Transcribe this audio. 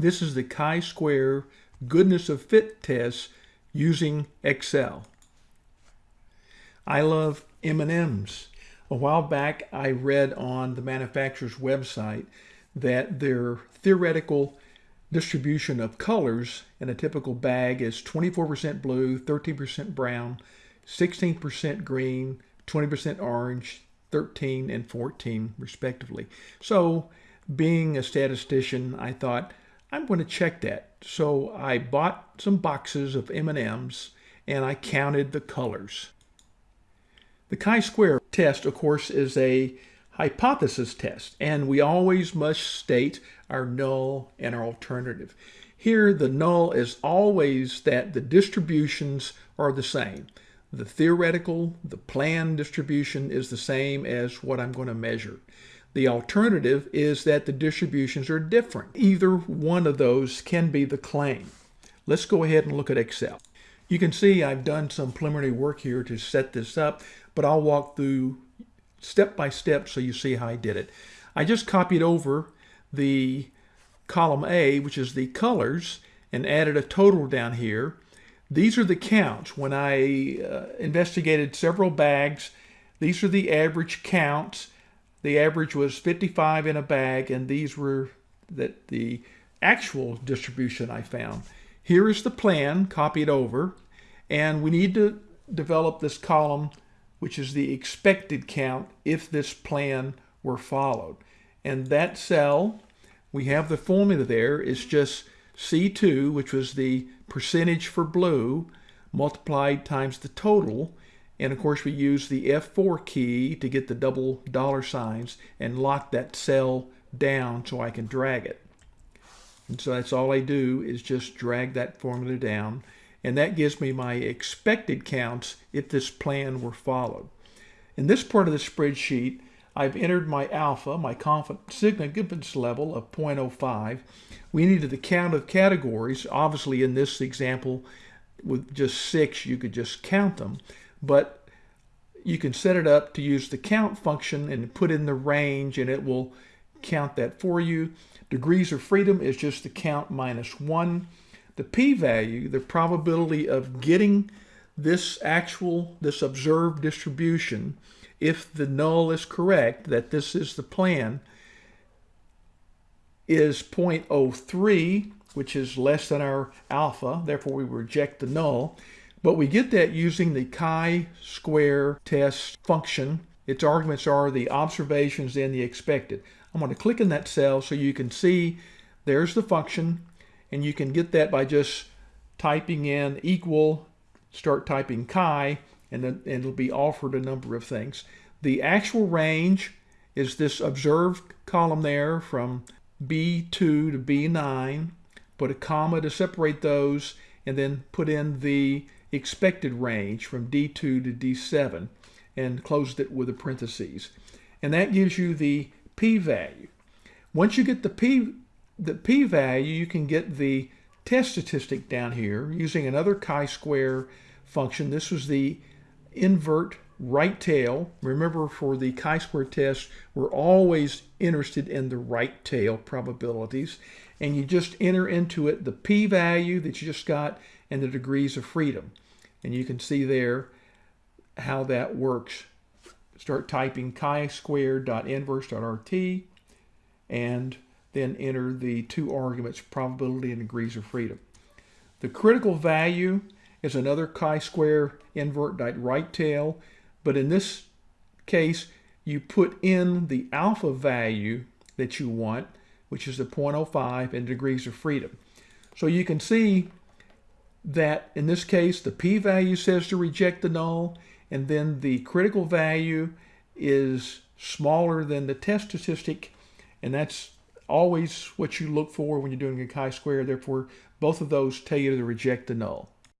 This is the chi-square goodness of fit test using Excel. I love M&Ms. A while back, I read on the manufacturer's website that their theoretical distribution of colors in a typical bag is 24% blue, 13% brown, 16% green, 20% orange, 13 and 14 respectively. So being a statistician, I thought I'm going to check that. So I bought some boxes of M&Ms and I counted the colors. The chi-square test, of course, is a hypothesis test, and we always must state our null and our alternative. Here, the null is always that the distributions are the same. The theoretical, the planned distribution is the same as what I'm going to measure. The alternative is that the distributions are different. Either one of those can be the claim. Let's go ahead and look at Excel. You can see I've done some preliminary work here to set this up, but I'll walk through step by step so you see how I did it. I just copied over the column A, which is the colors, and added a total down here. These are the counts. When I uh, investigated several bags, these are the average counts. The average was 55 in a bag, and these were that the actual distribution I found. Here is the plan copied over, and we need to develop this column, which is the expected count if this plan were followed. And that cell, we have the formula there, is just C2, which was the percentage for blue, multiplied times the total. And of course, we use the F4 key to get the double dollar signs and lock that cell down so I can drag it. And so that's all I do is just drag that formula down. And that gives me my expected counts if this plan were followed. In this part of the spreadsheet, I've entered my alpha, my confidence level of 0.05. We needed the count of categories. Obviously, in this example, with just six, you could just count them. But you can set it up to use the count function and put in the range, and it will count that for you. Degrees of freedom is just the count minus one. The p-value, the probability of getting this actual, this observed distribution, if the null is correct, that this is the plan, is 0.03, which is less than our alpha, therefore we reject the null. But we get that using the chi-square test function. Its arguments are the observations and the expected. I'm going to click in that cell so you can see there's the function, and you can get that by just typing in equal, start typing chi, and then and it'll be offered a number of things. The actual range is this observed column there from B2 to B9, put a comma to separate those, and then put in the expected range from D2 to D7 and closed it with a parentheses. And that gives you the p-value. Once you get the p the p-value, you can get the test statistic down here using another chi-square function. This was the invert right tail. Remember for the chi-square test, we're always interested in the right tail probabilities. And you just enter into it the p-value that you just got and the degrees of freedom. And you can see there how that works. Start typing chi-square.inverse.rt and then enter the two arguments, probability and degrees of freedom. The critical value is another chi-square invert right tail, but in this case, you put in the alpha value that you want, which is the 0.05 and degrees of freedom. So you can see that in this case, the p-value says to reject the null, and then the critical value is smaller than the test statistic, and that's always what you look for when you're doing a chi-square. Therefore, both of those tell you to reject the null.